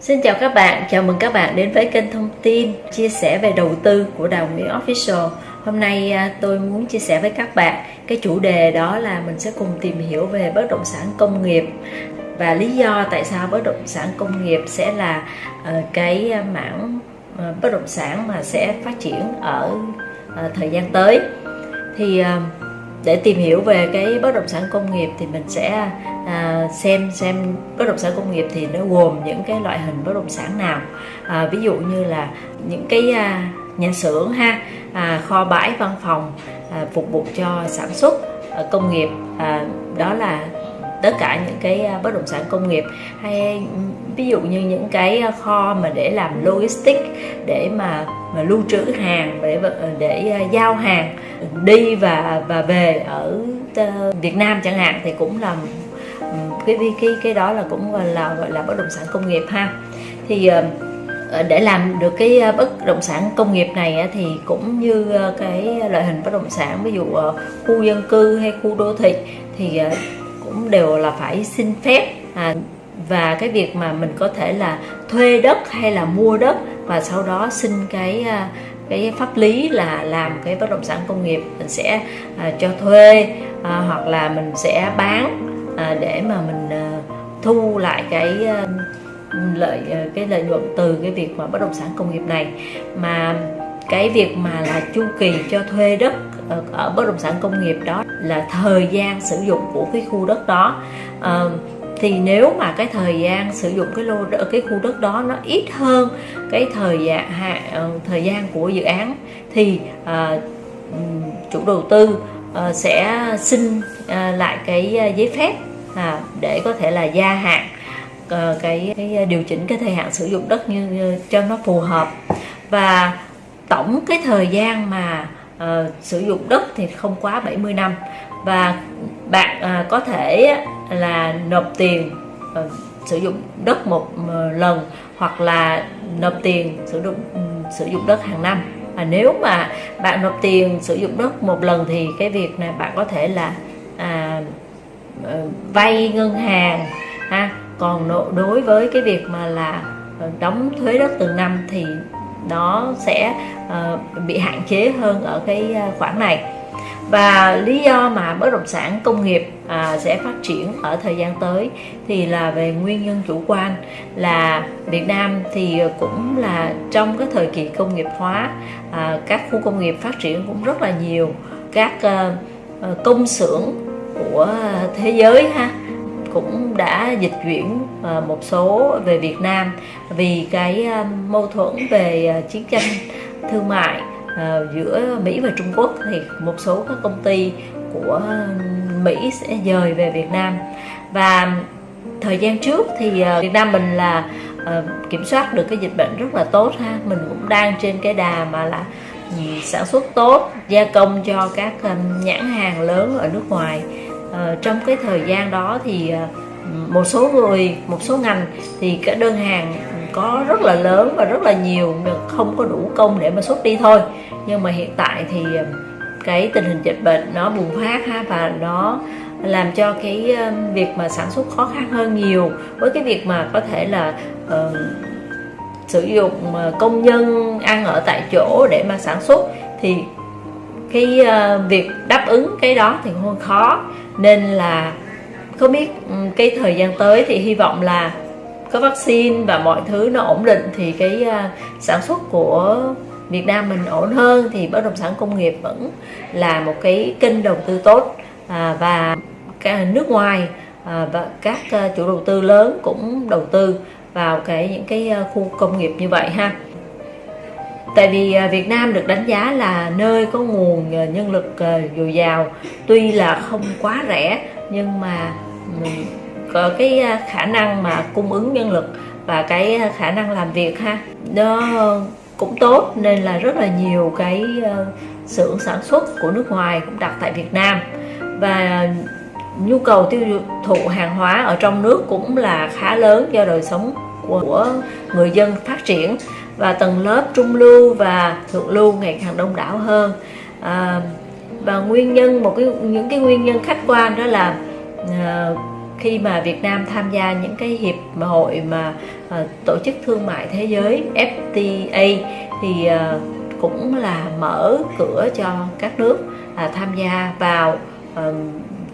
Xin chào các bạn, chào mừng các bạn đến với kênh thông tin chia sẻ về đầu tư của Đào Nguyễn Official. Hôm nay à, tôi muốn chia sẻ với các bạn cái chủ đề đó là mình sẽ cùng tìm hiểu về bất động sản công nghiệp và lý do tại sao bất động sản công nghiệp sẽ là ờ, cái mảng ờ, bất động sản mà sẽ phát triển ở ờ, thời gian tới. Thì để tìm hiểu về cái bất động sản công nghiệp thì mình sẽ à, xem xem bất động sản công nghiệp thì nó gồm những cái loại hình bất động sản nào. À, ví dụ như là những cái à, nhà xưởng ha à, kho bãi văn phòng à, phục vụ cho sản xuất à, công nghiệp à, đó là tất cả những cái à, bất động sản công nghiệp hay ví dụ như những cái à, kho mà để làm logistics để mà, mà lưu trữ hàng để ờ, để à, giao hàng ừ, đi và và về ở ờ, Việt Nam chẳng hạn thì cũng là cái cái cái đó là cũng gọi là gọi là bất động sản công nghiệp ha. Thì ờ, để làm được cái bất động sản công nghiệp này thì cũng như cái loại hình bất động sản ví dụ khu dân cư hay khu đô thị thì cũng đều là phải xin phép. À, và cái việc mà mình có thể là thuê đất hay là mua đất và sau đó xin cái à, cái pháp lý là làm cái bất động sản công nghiệp mình sẽ à, cho thuê à, hoặc là mình sẽ bán à, để mà mình à, thu lại cái à, ừ, lợi à, cái lợi nhuận từ cái việc mà bất động sản công nghiệp này. Mà cái việc mà là chu kỳ cho thuê đất ở, ở bất động sản công nghiệp đó là thời gian sử dụng của cái khu đất đó. À, thì nếu mà cái thời gian sử dụng cái lô cái khu đất đó nó ít hơn cái thời gian ờ, thời gian của dự án thì à, chủ đầu tư à, sẽ xin à, lại cái giấy phép à, để có thể là gia hạn à, cái, cái điều chỉnh cái thời hạn sử dụng đất như, như cho nó phù hợp. Và tổng cái thời gian mà uh, sử dụng đất thì không quá 70 năm. Và bạn uh, có thể là nộp tiền uh, sử dụng đất một uh, lần hoặc là nộp tiền sử dụng uh, sử dụng đất hàng năm. Và nếu mà bạn nộp tiền sử dụng đất một lần thì cái việc này bạn có thể là à, uh, vay ngân hàng ha. Còn đối với cái việc mà là đóng thuế đất từng năm thì nó sẽ uh, bị hạn chế hơn ở cái ờ, khoản này. Và lý do mà bất động sản công nghiệp à, sẽ phát triển ở thời gian tới thì là về nguyên nhân chủ quan là Việt Nam thì cũng là trong cái thời kỳ công nghiệp hóa à, các khu công nghiệp phát triển cũng rất là nhiều. Các à, công xưởng của thế giới ha cũng đã dịch chuyển ờ, một số về Việt Nam vì cái ờ, mâu thuẫn về ờ, chiến tranh, thương mại giữa Mỹ và Trung Quốc. Thì một số các công ty của Mỹ sẽ dời về Việt Nam. Và thời gian trước thì Việt Nam mình là kiểm soát được cái dịch bệnh rất là tốt ha. Mình cũng đang trên cái đà mà là sản xuất tốt, gia công cho các nhãn hàng lớn ở nước ngoài. Ờ, trong cái thời gian đó thì ờ, một số người một số ngành thì cái đơn hàng có rất là lớn và rất là nhiều không có đủ công để mà xuất đi thôi. Nhưng mà hiện tại thì ờ, cái tình hình dịch bệnh nó bùng phát ha và nó làm cho cái việc mà sản xuất khó khăn hơn nhiều. Với cái việc mà có thể là uh, sử dụng công nhân ăn ở tại chỗ để mà sản xuất thì cái uh, việc đáp ứng cái đó thì hơi khó. Nên là không biết ừ, cái thời gian tới thì hy vọng là có vaccine và mọi thứ nó ổn định thì cái uh, sản xuất của Việt Nam mình ổn hơn thì bất động sản công nghiệp vẫn là một cái kênh đầu tư tốt à, và cả nước ngoài à, và các uh, chủ đầu tư lớn cũng đầu tư vào cái những cái uh, khu công nghiệp như vậy ha tại vì à, Việt Nam được đánh giá là nơi có nguồn à, nhân lực à, dồi dào. Tuy là không quá rẻ, nhưng mà ừ, có cái khả năng mà cung ứng nhân lực và cái khả năng làm việc ha. Nó cũng tốt, nên là rất là nhiều cái xưởng sản xuất của nước ngoài cũng đặt tại Việt Nam. Và nhu cầu tiêu thụ hàng hóa ở trong nước cũng là khá lớn do đời sống của người dân phát triển và tầng lớp trung lưu và thượng lưu ngày càng đông đảo hơn. À, và nguyên nhân một cái những cái nguyên nhân khách quan đó là à, khi mà Việt Nam tham gia những cái hiệp hội mà à, tổ chức thương mại thế giới FTA thì à, cũng là mở cửa cho các nước à, tham gia vào à,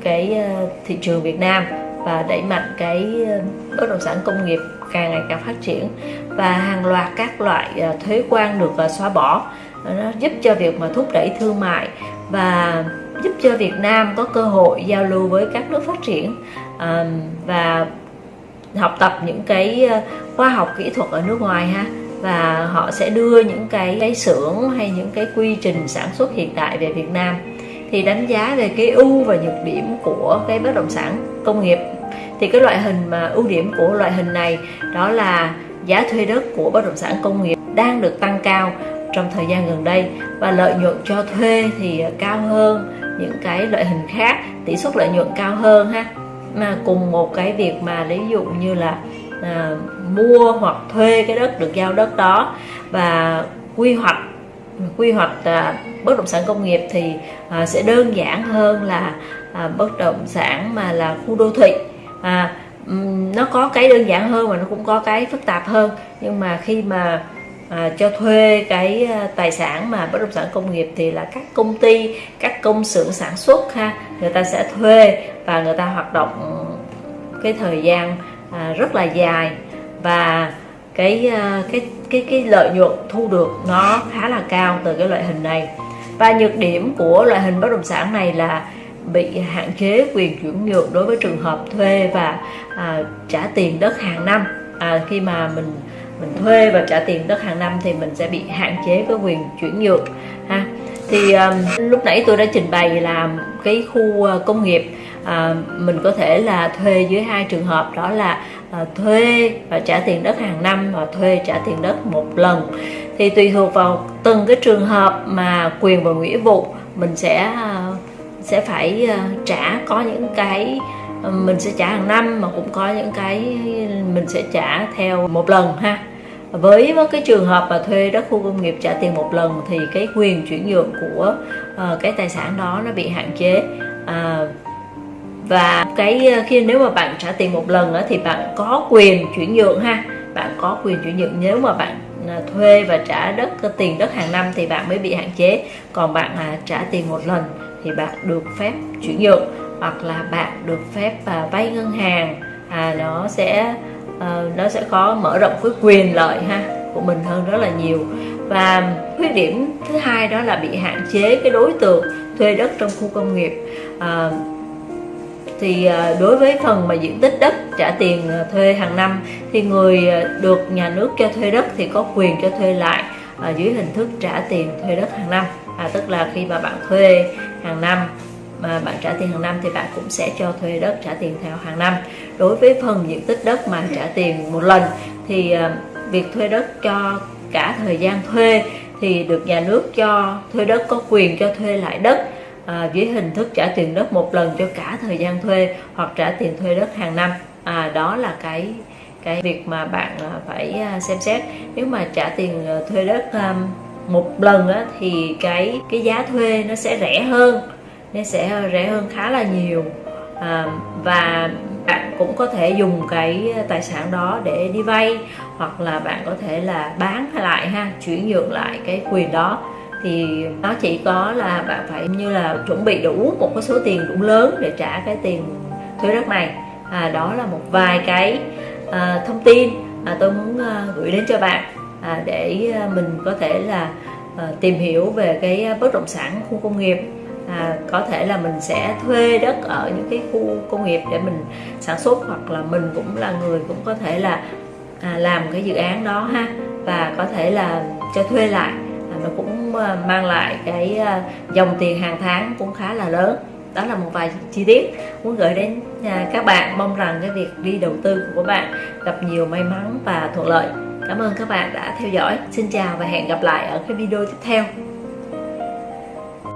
cái à, thị trường Việt Nam và đẩy mạnh cái à, bất động sản công nghiệp càng ngày càng phát triển và hàng loạt các loại ờ, thuế quan được ờ, xóa bỏ. Nó giúp cho việc mà thúc đẩy thương mại và giúp cho Việt Nam có cơ hội giao lưu với các nước phát triển và học tập những cái ờ, khoa học kỹ thuật ở nước ngoài ha. Và họ sẽ đưa những cái cái xưởng hay những cái quy trình sản xuất hiện tại về Việt Nam thì đánh giá về cái ưu và nhược điểm của cái bất động sản công nghiệp. Thì cái loại hình mà ưu điểm của loại hình này đó là giá thuê đất của bất động sản công nghiệp đang được tăng cao trong thời gian gần đây và lợi nhuận cho thuê thì cao hơn những cái loại hình khác tỷ suất lợi nhuận cao hơn ha. Mà cùng một cái việc mà ví dụ như là à, mua hoặc thuê cái đất được giao đất đó và quy hoạch quy hoạch à, bất động sản công nghiệp thì à, sẽ đơn giản hơn là à, bất động sản mà là khu đô thị. À, nó có cái đơn giản hơn và nó cũng có cái phức tạp hơn. Nhưng mà khi mà à, cho thuê cái à, tài sản mà bất động sản công nghiệp thì là các công ty các công xưởng sản xuất ha người ta sẽ thuê và người ta hoạt động cái thời gian à, rất là dài. Và cái à, cái cái cái lợi nhuận thu được nó khá là cao từ cái loại hình này. Và nhược điểm của loại hình bất động sản này là bị hạn chế quyền chuyển nhượng đối với trường hợp thuê và à, trả tiền đất hàng năm. À, khi mà mình mình thuê và trả tiền đất hàng năm thì mình sẽ bị hạn chế cái quyền chuyển nhượng ha. Thì um, lúc nãy tôi đã trình bày là cái khu ờ, công nghiệp à, mình có thể là thuê dưới hai trường hợp đó là à, thuê và trả tiền đất hàng năm và thuê trả tiền đất một lần. Thì tùy thuộc vào từng cái trường hợp mà quyền và nghĩa vụ mình sẽ à, sẽ phải ờ, trả có những cái ờ, mình sẽ trả hàng năm mà cũng có những cái mình sẽ trả theo một lần ha. Với cái trường hợp mà thuê đất khu công nghiệp trả tiền một lần thì cái quyền chuyển nhượng của uh, cái tài sản đó nó bị hạn chế. Uh, và cái khi nếu mà bạn trả tiền một lần đó, thì bạn có quyền chuyển nhượng ha. Bạn có quyền chuyển nhượng. Nếu mà bạn thuê và trả đất tiền đất hàng năm thì bạn mới bị hạn chế. Còn bạn à, trả tiền một lần thì bạn được phép chuyển nhượng hoặc là bạn được phép à, vay ngân hàng. À, nó sẽ à, nó sẽ có mở rộng cái quyền lợi ha của mình hơn rất là nhiều. Và khuyết điểm thứ hai đó là bị hạn chế cái đối tượng thuê đất trong khu công nghiệp. À, thì à, đối với phần mà diện tích đất trả tiền à, thuê hàng năm thì người à, được nhà nước cho thuê đất thì có quyền cho thuê lại dưới hình thức trả tiền thuê đất hàng năm. À, tức là khi mà bạn thuê hàng năm. Mà bạn trả tiền hàng năm thì bạn cũng sẽ cho thuê đất trả tiền theo hàng năm. Đối với phần diện tích đất mà trả tiền một lần thì ờ, việc thuê đất cho cả thời gian thuê thì được nhà nước cho thuê đất có quyền cho thuê lại đất à, dưới hình thức trả tiền đất một lần cho cả thời gian thuê hoặc trả tiền thuê đất hàng năm. À, đó là cái cái việc mà bạn ờ, phải xem xét. Nếu mà trả tiền thuê đất một lần á, thì cái cái giá thuê nó sẽ rẻ hơn nó sẽ rẻ hơn khá là nhiều. À, và bạn cũng có thể dùng cái tài sản đó để đi vay hoặc là bạn có thể là bán lại ha chuyển nhượng lại cái quyền đó. Thì nó chỉ có là bạn phải như là chuẩn bị đủ một cái số tiền đủ lớn để trả cái tiền thuế đất này. À, đó là một vài cái à, thông tin mà tôi muốn à, gửi đến cho bạn à, để à, mình có thể là à, tìm hiểu về cái à, bất động sản khu công nghiệp. À, có thể là mình sẽ thuê đất ở những cái khu công nghiệp để mình sản xuất hoặc là mình cũng là người cũng có thể là à, làm cái dự án đó ha. Và có thể là cho thuê lại à, nó cũng mang lại cái dòng tiền hàng tháng cũng khá là lớn. Đó là một vài chi tiết muốn gửi đến à, các bạn. Mong rằng cái việc đi đầu tư của các bạn gặp nhiều may mắn và thuận lợi cảm ơn các bạn đã theo dõi. Xin chào và hẹn gặp lại ở cái video tiếp theo.